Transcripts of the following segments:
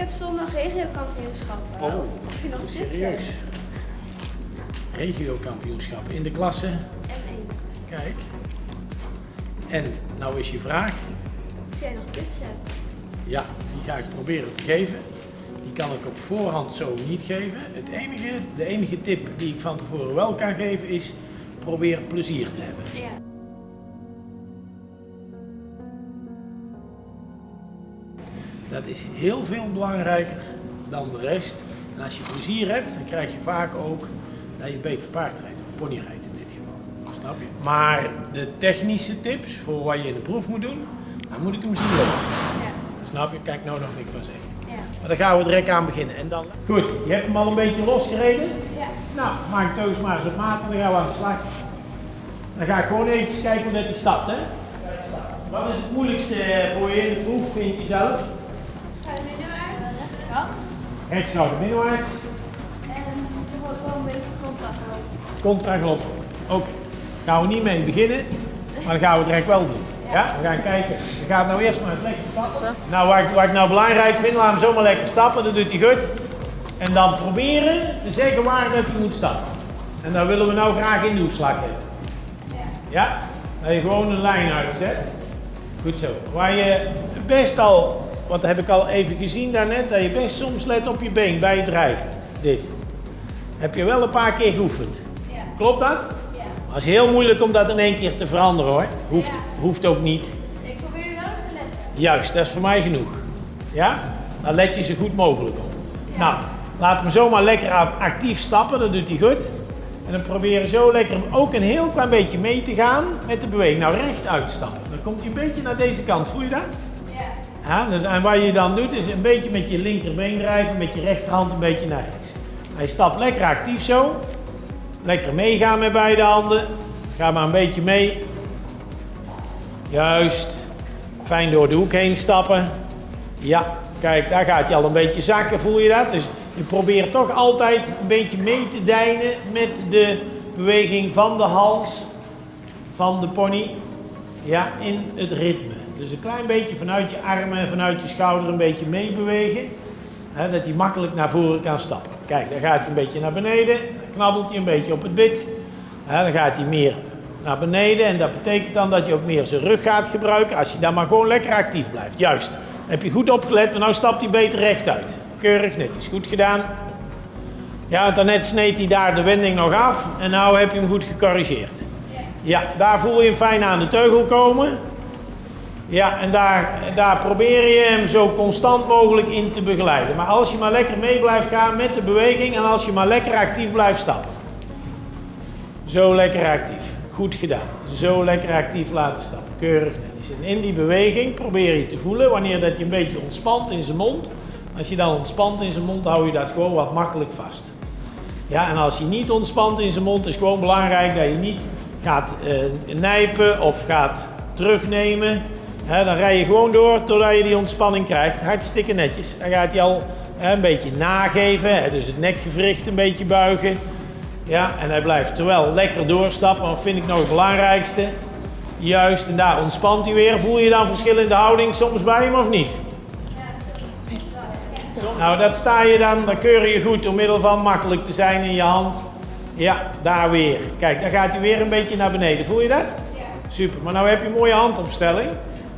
heb zondag regiokampioenschappen. Oh, Of je nog serieus. Regio-kampioenschap in de klasse. M1. Kijk. En nou is je vraag. Of jij nog tips hebt. Ja, die ga ik proberen te geven. Die kan ik op voorhand zo niet geven. Het enige, de enige tip die ik van tevoren wel kan geven is probeer plezier te hebben. Ja. Dat is heel veel belangrijker dan de rest. En als je plezier hebt, dan krijg je vaak ook dat je beter paard rijdt of pony rijdt in dit geval. Snap je? Maar de technische tips voor wat je in de proef moet doen, dan moet ik hem zien lopen. Ja. Snap je? Kijk nou nog niks van zeggen. Ja. Maar dan gaan we direct aan beginnen. En dan... Goed, je hebt hem al een beetje losgereden. Ja. Nou, maak teus maar eens op maat en dan gaan we aan de slag. Dan ga ik gewoon even kijken hoe dat hij stapt, hè? Wat is het moeilijkste voor je in de proef, vind je zelf? Middenwaarts. Ja. Rechtschouder middenwaarts, En er wordt wel een beetje contract lopen. contragalop. Oké, gaan we niet mee beginnen, maar dan gaan we het direct wel doen. Ja, we gaan kijken. We gaan nou eerst maar lekker stappen. Nou, wat ik, wat ik nou belangrijk vind, laat hem zomaar lekker stappen, dat doet hij goed. En dan proberen te zeggen waar dat hij moet stappen. En dan willen we nou graag in de hoeslag hebben. Ja. Ja? Dat je gewoon een lijn uitzet. Goed zo. Waar je best al, wat heb ik al even gezien daarnet, dat je best soms let op je been bij het drijven. Dit. Heb je wel een paar keer geoefend. Ja. Klopt dat? Ja. Dat is heel moeilijk om dat in één keer te veranderen hoor. Hoeft, Ja. hoeft ook niet. Ik probeer er wel op te letten. Juist, dat is voor mij genoeg. Ja? Dan let je zo goed mogelijk op. Nou, laat hem zomaar lekker actief stappen, dat doet hij goed. En dan proberen zo lekker ook een heel klein beetje mee te gaan met de beweging. Nou, recht uitstappen. Dan komt hij een beetje naar deze kant, voel je dat? Ja. Dus, en wat je dan doet is een beetje met je linkerbeen drijven, met je rechterhand een beetje naar rechts. Hij stapt lekker actief zo. Lekker meegaan met beide handen. Ga maar een beetje mee. Juist. Fijn door de hoek heen stappen. Ja, kijk, daar gaat hij al een beetje zakken, voel je dat? Dus je probeert toch altijd een beetje mee te deinen met de beweging van de hals van de pony. Ja, in het ritme. Dus een klein beetje vanuit je armen en vanuit je schouder een beetje meebewegen. Hè, dat hij makkelijk naar voren kan stappen. Kijk, dan gaat hij een beetje naar beneden. Dan knabbelt hij een beetje op het bit. Dan gaat hij meer naar beneden. En dat betekent dan dat je ook meer zijn rug gaat gebruiken. Als je dan maar gewoon lekker actief blijft. Juist. Heb je goed opgelet, maar nu stapt hij beter rechtuit. Keurig, netjes. Goed gedaan. Ja, daarnet sneed hij daar de wending nog af. En nu heb je hem goed gecorrigeerd. Ja, daar voel je hem fijn aan de teugel komen. Ja, en daar, daar probeer je hem zo constant mogelijk in te begeleiden. Maar als je maar lekker mee blijft gaan met de beweging en als je maar lekker actief blijft stappen. Zo lekker actief. Goed gedaan. Zo lekker actief laten stappen. Keurig netjes. En in die beweging probeer je te voelen wanneer dat je een beetje ontspant in zijn mond. Als je dan ontspant in zijn mond, hou je dat gewoon wat makkelijk vast. Ja, en als je niet ontspant in zijn mond, is gewoon belangrijk dat je niet gaat eh, nijpen of gaat terugnemen. Dan rij je gewoon door totdat je die ontspanning krijgt. Hartstikke netjes. Dan gaat hij al een beetje nageven, dus het nekgewricht een beetje buigen. Ja, en hij blijft terwijl lekker doorstappen, dat vind ik nog het belangrijkste. Juist, en daar ontspant hij weer. Voel je dan verschil in de houding soms bij hem of niet? Nou, dat sta je dan, dan keur je goed door middel van makkelijk te zijn in je hand. Ja, daar weer. Kijk, dan gaat hij weer een beetje naar beneden. Voel je dat? Ja. Super, maar nou heb je een mooie handopstelling.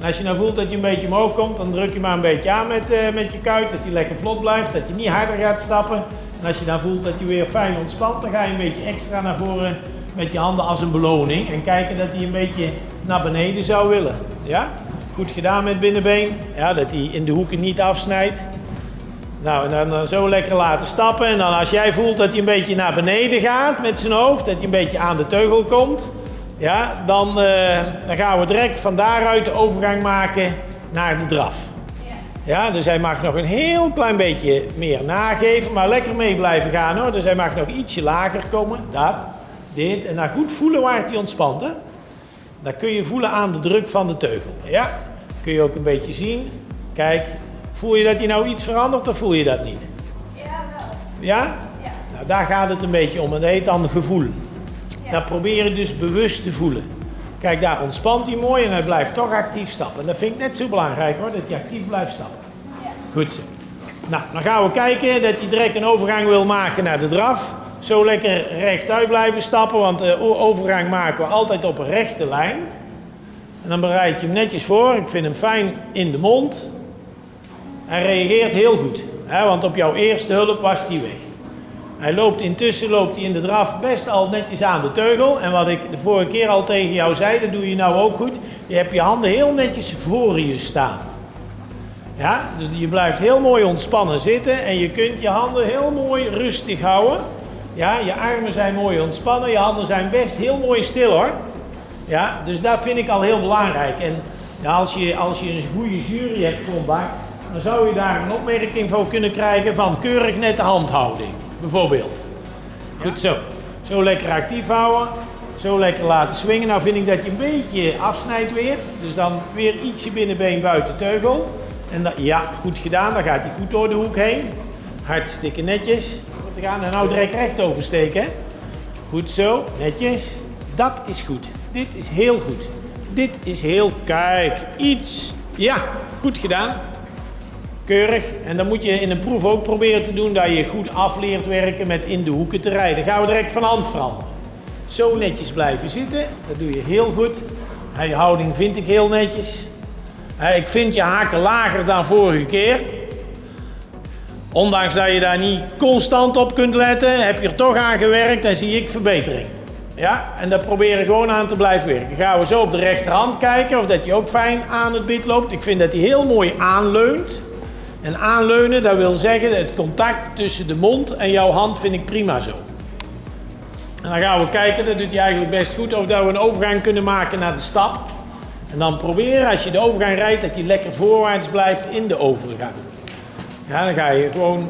Als je nou voelt dat je een beetje omhoog komt, dan druk je maar een beetje aan met, eh, met je kuit. Dat hij lekker vlot blijft, dat je niet harder gaat stappen. En als je dan voelt dat je weer fijn ontspant, dan ga je een beetje extra naar voren met je handen als een beloning. En kijken dat hij een beetje naar beneden zou willen. Ja? Goed gedaan met binnenbeen. Ja, dat hij in de hoeken niet afsnijdt. Nou, en dan, dan zo lekker laten stappen. En dan als jij voelt dat hij een beetje naar beneden gaat met zijn hoofd, dat hij een beetje aan de teugel komt, ja, dan, eh, dan gaan we direct van daaruit de overgang maken naar de draf. Ja. Ja, dus hij mag nog een heel klein beetje meer nageven, maar lekker mee blijven gaan hoor. Dus hij mag nog ietsje lager komen. Dat, dit. En dan goed voelen waar hij ontspant. Hè? Dat kun je voelen aan de druk van de teugel. Ja, kun je ook een beetje zien. Kijk, voel je dat hij nou iets verandert of voel je dat niet? Ja, wel. Ja? Ja. Nou, daar gaat het een beetje om en dat heet dan gevoel. Dat probeer je dus bewust te voelen. Kijk, daar ontspant hij mooi en hij blijft toch actief stappen. En dat vind ik net zo belangrijk hoor, dat hij actief blijft stappen. Goed zo. Nou, dan gaan we kijken dat hij direct een overgang wil maken naar de draf. Zo lekker rechtuit blijven stappen, want de o- overgang maken we altijd op een rechte lijn. En dan bereid je hem netjes voor. Ik vind hem fijn in de mond. Hij reageert heel goed, hè, want op jouw eerste hulp was hij weg. Hij loopt intussen loopt hij in de draf best al netjes aan de teugel. En wat ik de vorige keer al tegen jou zei, dat doe je nou ook goed. Je hebt je handen heel netjes voor je staan. Ja, dus je blijft heel mooi ontspannen zitten en je kunt je handen heel mooi rustig houden. Ja, je armen zijn mooi ontspannen, je handen zijn best heel mooi stil hoor. Ja, dus dat vind ik al heel belangrijk. En ja, als, je, als je een goede jury hebt vandaag, dan zou je daar een opmerking voor kunnen krijgen van keurig nette handhouding, bijvoorbeeld. Goed zo. Zo lekker actief houden. Zo lekker laten swingen. Nou vind ik dat je een beetje afsnijdt weer. Dus dan weer ietsje binnenbeen buiten teugel. En dat, ja, goed gedaan. Dan gaat hij goed door de hoek heen. Hartstikke netjes. Goed gedaan. En nou direct recht oversteken. Goed zo. Netjes. Dat is goed. Dit is heel goed. Dit is heel... Kijk. Iets. Ja, goed gedaan. En dan moet je in een proef ook proberen te doen dat je goed afleert werken met in de hoeken te rijden. Gaan we direct van hand veranderen. Zo netjes blijven zitten. Dat doe je heel goed. Je houding vind ik heel netjes. Ik vind je haken lager dan vorige keer. Ondanks dat je daar niet constant op kunt letten, heb je er toch aan gewerkt en zie ik verbetering. Ja, en daar proberen gewoon aan te blijven werken. Gaan we zo op de rechterhand kijken of dat hij ook fijn aan het bit loopt. Ik vind dat hij heel mooi aanleunt. En aanleunen, dat wil zeggen het contact tussen de mond en jouw hand vind ik prima zo. En dan gaan we kijken, dat doet hij eigenlijk best goed, of dat we een overgang kunnen maken naar de stap. En dan proberen, als je de overgang rijdt, dat je lekker voorwaarts blijft in de overgang. Ja, dan ga je gewoon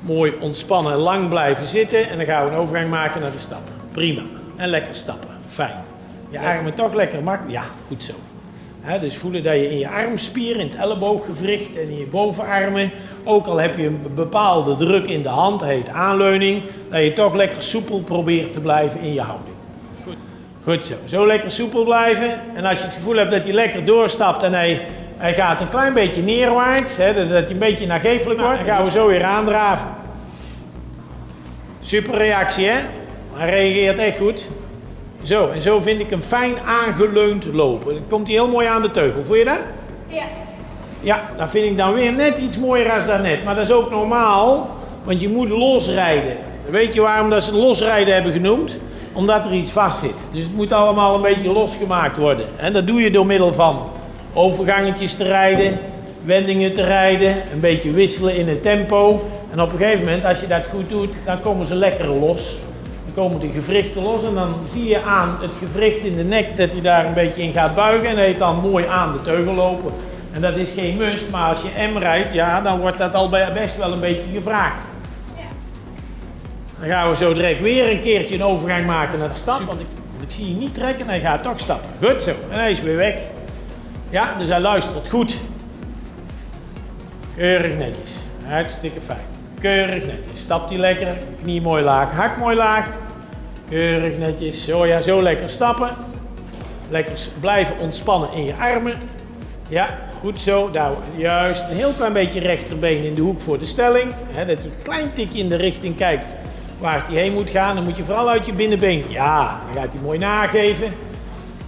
mooi ontspannen lang blijven zitten en dan gaan we een overgang maken naar de stap. Prima. En lekker stappen. Fijn. Je armen toch lekker makkelijk. Ja, goed zo. Dus voelen dat je in je armspier, in het ellebooggewricht en in je bovenarmen, ook al heb je een bepaalde druk in de hand, heet aanleuning, dat je toch lekker soepel probeert te blijven in je houding. Goed. Goed zo. Zo lekker soepel blijven. En als je het gevoel hebt dat hij lekker doorstapt en hij, hij gaat een klein beetje neerwaarts, hè, dus dat hij een beetje nagevelijk wordt, dan gaan we zo weer aandraven. Super reactie, hè? Hij reageert echt goed. Zo, en zo vind ik hem fijn aangeleund lopen. Dan komt hij heel mooi aan de teugel. Voel je dat? Ja. Ja, dat vind ik dan weer net iets mooier als daarnet. Maar dat is ook normaal, want je moet losrijden. Weet je waarom dat ze losrijden hebben genoemd? Omdat er iets vast zit. Dus het moet allemaal een beetje losgemaakt worden. En dat doe je door middel van overgangetjes te rijden, wendingen te rijden, een beetje wisselen in het tempo. En op een gegeven moment, als je dat goed doet, dan komen ze lekker los. Komen de gewrichten los en dan zie je aan het gewricht in de nek dat hij daar een beetje in gaat buigen. En hij heet dan mooi aan de teugel lopen. En dat is geen must, maar als je M rijdt, ja, dan wordt dat al best wel een beetje gevraagd. Dan gaan we zo direct weer een keertje een overgang maken naar de stap. Want ik, want ik zie je niet trekken en hij gaat toch stappen. Goed zo. En hij is weer weg. Ja, dus hij luistert goed. Keurig netjes. Hartstikke fijn. Keurig netjes. Stapt hij lekker. Knie mooi laag. Hak mooi laag. Keurig netjes. Zo ja, zo lekker stappen. Lekker blijven ontspannen in je armen. Ja, goed zo. Daar, juist. Een heel klein beetje rechterbeen in de hoek voor de stelling. Dat je een klein tikje in de richting kijkt waar hij heen moet gaan. Dan moet je vooral uit je binnenbeen. Ja, dan gaat hij mooi nageven.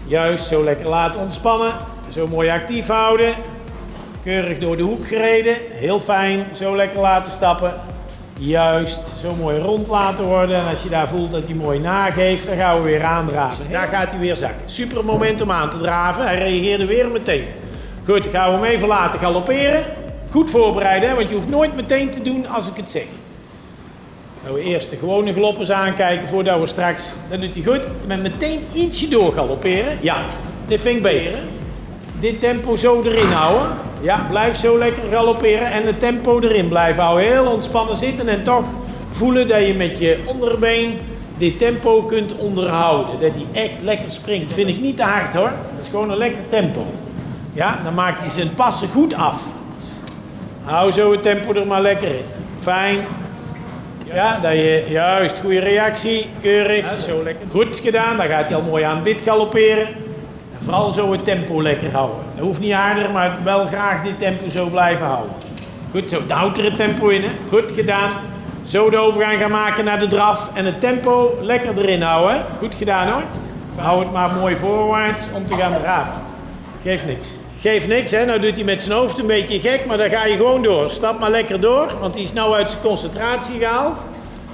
Juist, zo lekker laten ontspannen. Zo mooi actief houden. Keurig door de hoek gereden. Heel fijn. Zo lekker laten stappen. Juist, zo mooi rond laten worden. En als je daar voelt dat hij mooi nageeft, dan gaan we weer aandraven. Daar gaat hij weer zakken. Super moment om aan te draven. Hij reageerde weer meteen. Goed, dan gaan we hem even laten galopperen. Goed voorbereiden, hè, want je hoeft nooit meteen te doen als ik het zeg. Dat we eerst de gewone galoppers aankijken voordat we straks... Dat doet hij goed. Met meteen ietsje door galopperen. Ja, dit vind ik beter. Dit tempo zo erin houden. Ja, blijf zo lekker galopperen en het tempo erin blijven houden. Heel ontspannen zitten en toch voelen dat je met je onderbeen dit tempo kunt onderhouden. Dat hij echt lekker springt. Vind ik niet te hard hoor. Dat is gewoon een lekker tempo. Ja, dan maakt hij zijn passen goed af. Hou zo het tempo er maar lekker in. Fijn. Ja, dat je, juist, goede reactie, keurig, zo lekker. Goed gedaan, dan gaat hij al mooi aan dit galopperen. Vooral zo het tempo lekker houden. Dat hoeft niet harder, maar wel graag dit tempo zo blijven houden. Goed zo, daar houdt er het tempo in. Hè? Goed gedaan. Zo de overgang gaan maken naar de draf. En het tempo lekker erin houden. Goed gedaan hoor. Hou het maar mooi voorwaarts om te gaan draven. Geeft niks. Geeft niks, hè. Nou doet hij met zijn hoofd een beetje gek, maar dan ga je gewoon door. Stap maar lekker door, want die is nou uit zijn concentratie gehaald.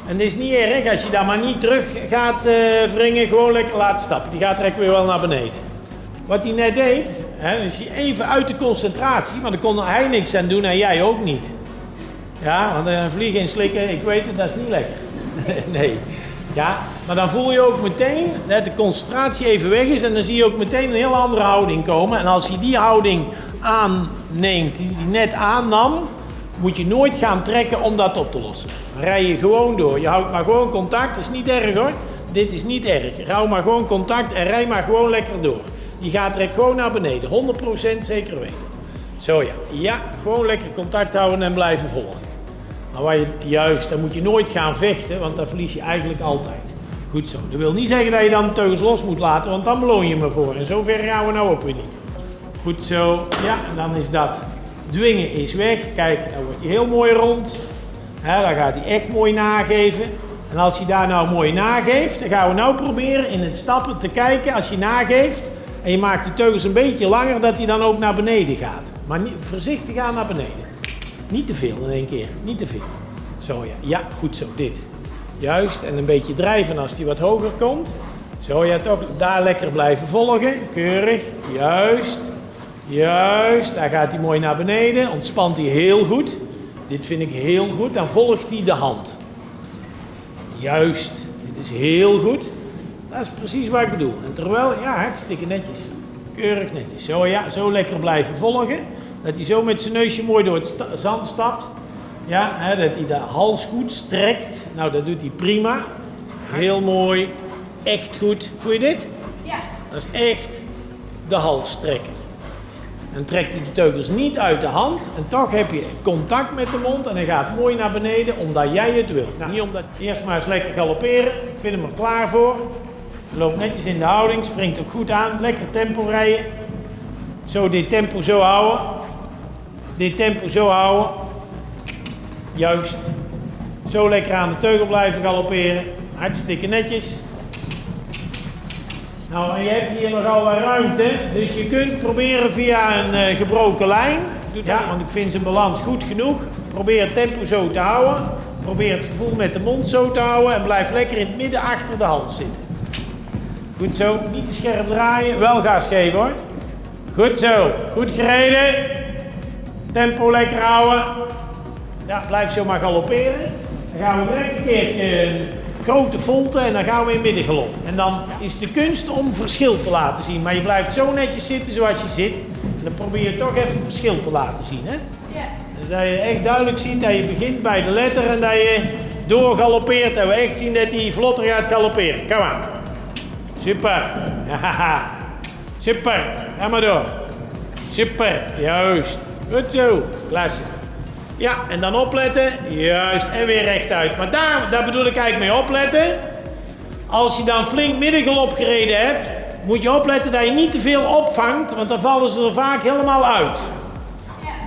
En het is niet erg als je daar maar niet terug gaat eh wringen, gewoon lekker laten stappen. Die gaat direct weer wel naar beneden. Wat hij net deed, hè, is hij even uit de concentratie, maar daar kon hij niks aan doen en jij ook niet. Ja, want een vlieg inslikken, ik weet het, dat is niet lekker. nee. Ja, maar dan voel je ook meteen dat de concentratie even weg is en dan zie je ook meteen een heel andere houding komen. En als je die houding aanneemt, die hij net aannam, moet je nooit gaan trekken om dat op te lossen. Rij je gewoon door. Je houdt maar gewoon contact, dat is niet erg hoor. Dit is niet erg. Hou maar gewoon contact en rij maar gewoon lekker door. Die gaat direct gewoon naar beneden, 100% zeker weten. Zo ja, ja, gewoon lekker contact houden en blijven volgen. Maar waar je, juist, dan moet je nooit gaan vechten, want dan verlies je eigenlijk altijd. Goed zo. Dat wil niet zeggen dat je dan de teugels los moet laten, want dan beloon je me voor. En zover gaan we nou ook weer niet. Goed zo. Ja, en dan is dat. Dwingen is weg. Kijk, dan wordt hij heel mooi rond. Hè, dan gaat hij echt mooi nageven. En als hij daar nou mooi nageeft, dan gaan we nou proberen in het stappen te kijken als je nageeft. En je maakt de teugels een beetje langer, dat hij dan ook naar beneden gaat. Maar niet, voorzichtig aan naar beneden. Niet te veel in één keer, niet te veel. Zo ja, ja, goed zo, dit. Juist, en een beetje drijven als die wat hoger komt. Zo ja, toch daar lekker blijven volgen. Keurig, juist, juist. Daar gaat hij mooi naar beneden, ontspant hij heel goed. Dit vind ik heel goed, dan volgt hij de hand. Juist, dit is heel goed. Dat is precies wat ik bedoel. En terwijl, ja, hartstikke netjes. Keurig netjes. Zo ja, zo lekker blijven volgen. Dat hij zo met zijn neusje mooi door het sta- zand stapt. Ja, hè, dat hij de hals goed strekt. Nou, dat doet hij prima. Heel mooi. Echt goed. Voel je dit? Ja. Dat is echt de hals strekken. En trekt hij de teugels niet uit de hand. En toch heb je contact met de mond. En hij gaat mooi naar beneden omdat jij het wilt. Nou, niet omdat eerst maar eens lekker galopperen. Ik vind hem er klaar voor. Loopt netjes in de houding. Springt ook goed aan. Lekker tempo rijden. Zo dit tempo zo houden. Dit tempo zo houden. Juist. Zo lekker aan de teugel blijven galopperen. Hartstikke netjes. Nou, en je hebt hier nogal wat ruimte, dus je kunt proberen via een eh, gebroken lijn. Ja, want ik vind zijn balans goed genoeg. Probeer het tempo zo te houden. Probeer het gevoel met de mond zo te houden en blijf lekker in het midden achter de hals zitten. Goed zo, niet te scherp draaien, wel gas geven hoor. Goed zo, goed gereden. Tempo lekker houden. Ja, blijf zo maar galopperen. Dan gaan we direct een keertje een grote volte en dan gaan we in middengalop. En dan is de kunst om verschil te laten zien. Maar je blijft zo netjes zitten zoals je zit. En dan probeer je toch even verschil te laten zien. Hè? Ja. Dus dat je echt duidelijk ziet dat je begint bij de letter en dat je doorgaloppeert. En we echt zien dat hij vlotter gaat galopperen. Kom aan. Super. Super. Ga maar door. Super. Juist. Goed zo. Klasse. Ja, en dan opletten. Juist. En weer rechtuit. Maar daar, daar bedoel ik eigenlijk mee opletten. Als je dan flink middengalop gereden hebt, moet je opletten dat je niet te veel opvangt, want dan vallen ze er vaak helemaal uit.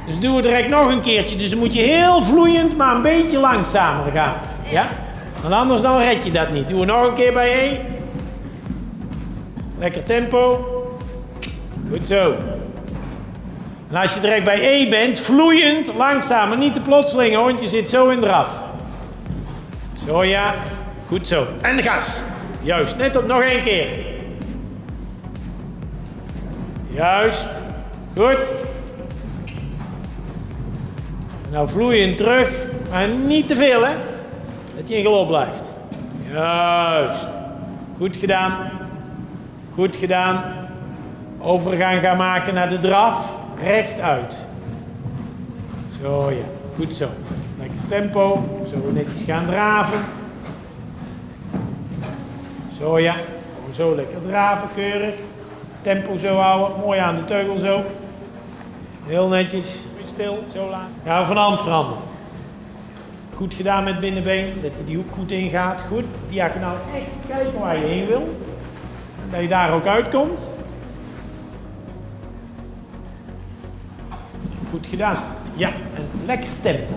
Dus doe het direct nog een keertje. Dus dan moet je heel vloeiend, maar een beetje langzamer gaan. Ja? Want anders dan red je dat niet. Doe het nog een keer bij E. Lekker tempo. Goed zo. En als je direct bij E bent, vloeiend, langzaam, maar niet te plotseling, want je zit zo in draf. Zo ja, goed zo. En gas. Juist, net op nog één keer. Juist, goed. Nou vloeiend terug, maar niet te veel hè. Dat je in galop blijft. Juist. Goed gedaan. Goed gedaan. Overgang gaan maken naar de draf. Rechtuit. Zo ja, goed zo. Lekker tempo. Zo netjes gaan draven. Zo ja, gewoon zo lekker draven, keurig. Tempo zo houden, mooi aan de teugel zo. Heel netjes, stil, zo laat. Gaan we van hand veranderen. Goed gedaan met binnenbeen, dat die hoek goed ingaat. Goed, diagonaal echt kijken waar je heen wil. Dat je daar ook uitkomt. Goed gedaan. Ja, een lekker tempo.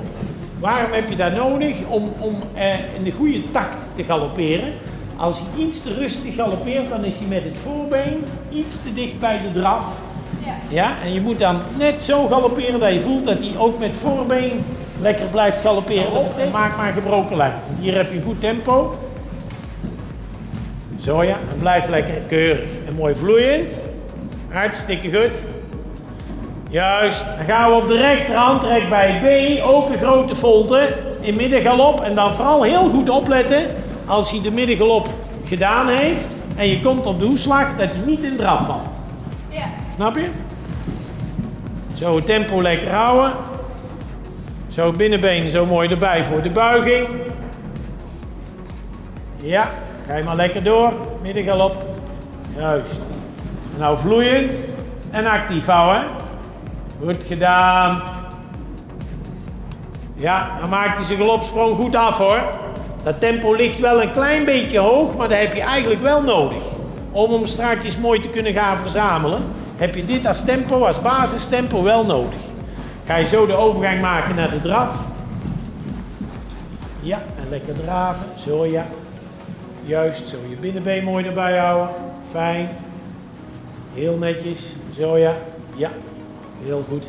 Waarom heb je dat nodig? Om, om eh, in de goede takt te galopperen. Als hij iets te rustig galoppeert, dan is hij met het voorbeen iets te dicht bij de draf. Ja. Ja, en je moet dan net zo galopperen dat je voelt dat hij ook met voorbeen lekker blijft galopperen. En maak maar gebroken lijn. Hier heb je een goed tempo. Zo ja, en blijf lekker keurig en mooi vloeiend. Hartstikke goed. Juist. Dan gaan we op de rechterhand trek bij B, ook een grote volte in middengalop. En dan vooral heel goed opletten als hij de middengalop gedaan heeft en je komt op de hoeslag, dat hij niet in draf valt. Ja. Snap je? Zo het tempo lekker houden. Zo binnenbeen zo mooi erbij voor de buiging. Ja, ga je maar lekker door. Middengalop. Juist. Nou vloeiend en actief houden. Goed gedaan. Ja, dan maakt hij zijn galopsprong goed af hoor. Dat tempo ligt wel een klein beetje hoog, maar dat heb je eigenlijk wel nodig. Om hem straks mooi te kunnen gaan verzamelen, heb je dit als tempo, als basistempo wel nodig. Ga je zo de overgang maken naar de draf. Ja, en lekker draven. Zo ja. Juist, zo je binnenbeen mooi erbij houden. Fijn. Heel netjes. Zo ja. Ja, heel goed.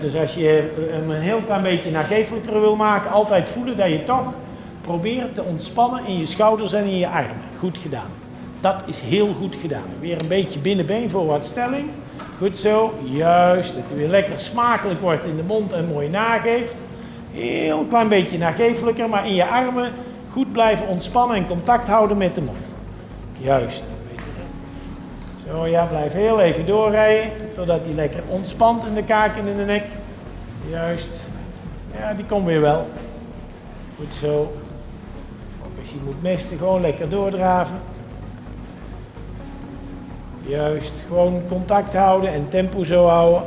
Dus als je hem een heel klein beetje nagevelijker wil maken, altijd voelen dat je toch probeert te ontspannen in je schouders en in je armen. Goed gedaan. Dat is heel goed gedaan. Weer een beetje binnenbeen voor wat stelling. Goed zo, juist. Dat hij weer lekker smakelijk wordt in de mond en mooi nageeft. Heel klein beetje nagevelijker, maar in je armen goed blijven ontspannen en contact houden met de mond. Juist. Zo ja, blijf heel even doorrijden totdat hij lekker ontspant in de kaak en in de nek. Juist. Ja, die komt weer wel. Goed zo. Ook als je moet mesten, gewoon lekker doordraven. Juist, gewoon contact houden en tempo zo houden.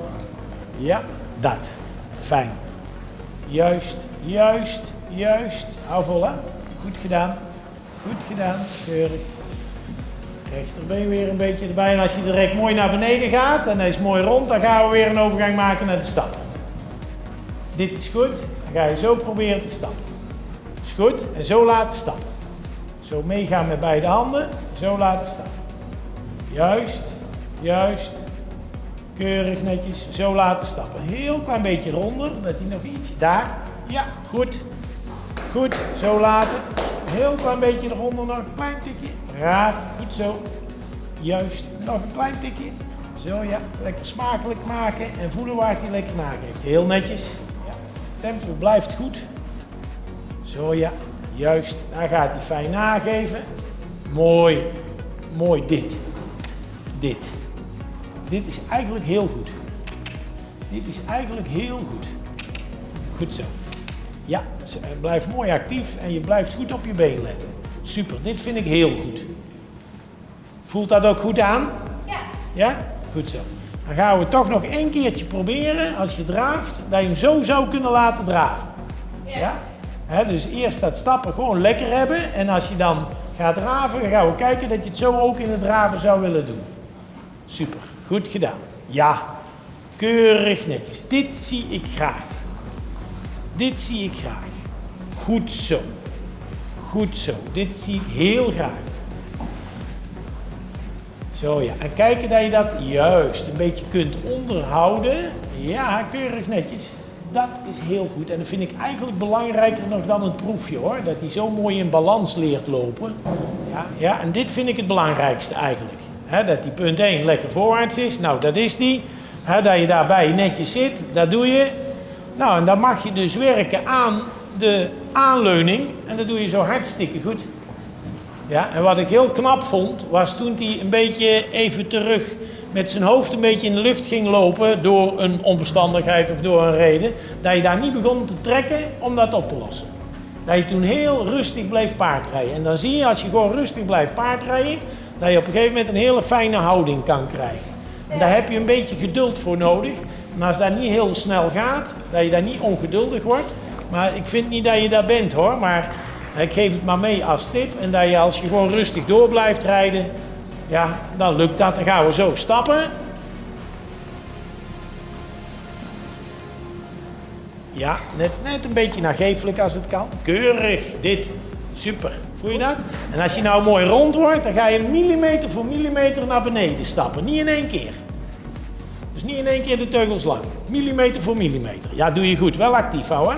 Ja, dat. Fijn. Juist, juist, juist. Hou vol, hè. Goed gedaan. Goed gedaan. Keurig. Rechterbeen weer een beetje erbij. En als je direct mooi naar beneden gaat en hij is mooi rond, dan gaan we weer een overgang maken naar de stap. Dit is goed. Dan ga je zo proberen te stappen. Is goed. En zo laten stappen. Zo meegaan met beide handen. Zo laten stappen. Juist, juist. Keurig netjes. Zo laten stappen. Heel klein beetje ronder, dat hij nog iets. Daar. Ja, goed. Goed. Zo laten. Heel klein beetje eronder nog. Een klein tikje. Raaf. Goed zo. Juist. Nog een klein tikje. Zo ja. Lekker smakelijk maken en voelen waar hij lekker nageeft. Heel netjes. Ja. Tempo blijft goed. Zo ja. Juist. Daar gaat hij fijn nageven. Mooi. Mooi dit dit. Dit is eigenlijk heel goed. Dit is eigenlijk heel goed. Goed zo. Ja, eh, blijf mooi actief en je blijft goed op je been letten. Super, dit vind ik heel goed. Voelt dat ook goed aan? Ja. Ja? Goed zo. Dan gaan we toch nog één keertje proberen, als je draaft, dat je hem zo zou kunnen laten draven. Ja. Dus eerst dat stappen gewoon lekker hebben. En als je dan gaat draven, dan gaan we kijken dat je het zo ook in het draven zou willen doen. Super, goed gedaan. Ja, keurig netjes. Dit zie ik graag. Dit zie ik graag. Goed zo. Goed zo. Dit zie ik heel graag. Zo ja, en kijken dat je dat juist een beetje kunt onderhouden. Ja, keurig netjes. Dat is heel goed. En dat vind ik eigenlijk belangrijker nog dan het proefje hoor. Dat hij zo mooi in balans leert lopen. Ja, ja en dit vind ik het belangrijkste eigenlijk. Dat die punt 1 lekker voorwaarts is. Nou, dat is die. Dat je daarbij netjes zit, dat doe je. Nou, en dan mag je dus werken aan de aanleuning. En dat doe je zo hartstikke goed. Ja, en wat ik heel knap vond, was toen hij een beetje even terug met zijn hoofd een beetje in de lucht ging lopen door een onbestandigheid of door een reden, dat je daar niet begon te trekken om dat op te lossen. Dat je toen heel rustig bleef paardrijden. En dan zie je als je gewoon rustig blijft paardrijden, dat je op een gegeven moment een hele fijne houding kan krijgen. En daar heb je een beetje geduld voor nodig. En als dat niet heel snel gaat, dat je daar niet ongeduldig wordt. Maar ik vind niet dat je daar bent hoor, maar ik geef het maar mee als tip. En dat je als je gewoon rustig door blijft rijden, ja, dan lukt dat. Dan gaan we zo stappen. Ja, net, net een beetje nageeflijk als het kan. Keurig, dit. Super. Voel je dat? En als je nou mooi rond wordt, dan ga je millimeter voor millimeter naar beneden stappen. Niet in één keer. Dus niet in één keer de teugels lang. Millimeter voor millimeter. Ja, doe je goed. Wel actief houden.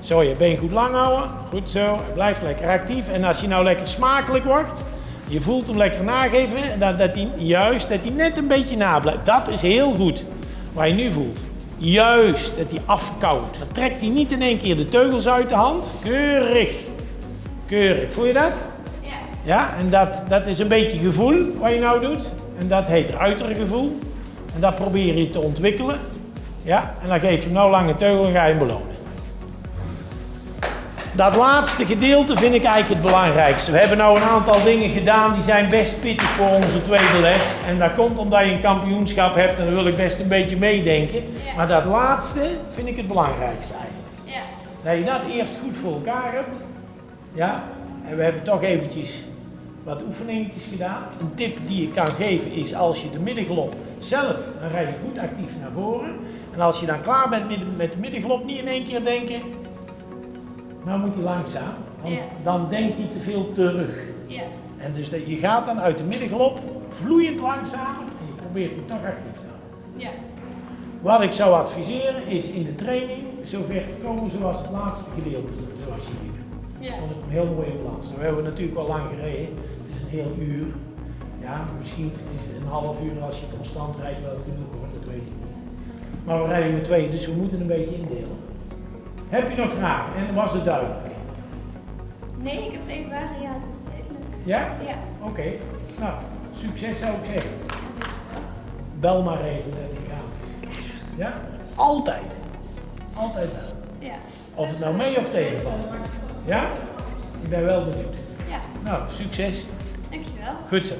Zo, je been goed lang houden. Goed zo. Blijf lekker actief. En als je nou lekker smakelijk wordt, je voelt hem lekker nageven, en dat, dat hij juist, dat hij net een beetje nablijft. Dat is heel goed, wat je nu voelt. Juist, dat hij afkoudt. Dan trekt hij niet in één keer de teugels uit de hand. Keurig. Keurig. Voel je dat? Ja. Ja, en dat, dat is een beetje gevoel wat je nou doet. En dat heet ruitergevoel. En dat probeer je te ontwikkelen. Ja, en dan geef je hem nou lange teugel en ga je hem belonen. Dat laatste gedeelte vind ik eigenlijk het belangrijkste. We hebben nou een aantal dingen gedaan die zijn best pittig voor onze tweede les. En dat komt omdat je een kampioenschap hebt en dan wil ik best een beetje meedenken. Ja. Maar dat laatste vind ik het belangrijkste eigenlijk. Ja. Dat je dat eerst goed voor elkaar hebt. Ja, en we hebben toch eventjes wat oefeningetjes gedaan. Een tip die ik kan geven is als je de middenglop zelf, dan rij je goed actief naar voren. En als je dan klaar bent met, de middenglop, niet in één keer denken, nou moet hij langzaam. Want dan denkt hij te veel terug. Ja. En dus dat, je gaat dan uit de middenglop vloeiend langzamer en je probeert hem toch actief te houden. Ja. Wat ik zou adviseren is in de training zover te komen zoals het laatste gedeelte, zoals je liep. Ja. Ik vond het een heel mooie balans. Nou, we hebben natuurlijk wel lang gereden. Het een heel uur. Ja, misschien is een half uur als je constant rijdt wel genoeg hoor, dat weet ik niet. Maar we rijden met twee, dus we moeten een beetje indelen. Heb je nog vragen? En was het duidelijk? Nee, ik heb geen vragen. Ja, dat is duidelijk. Ja? Ja. Oké. Nou, succes zou ik zeggen. Bel maar even dat ik gratis. Ja? Altijd. Altijd bellen. Ja. Of het nou mee of tegenvalt. Ja? Ik ben wel benieuwd. Ja. Nou, succes. Dankjewel. Goed zo.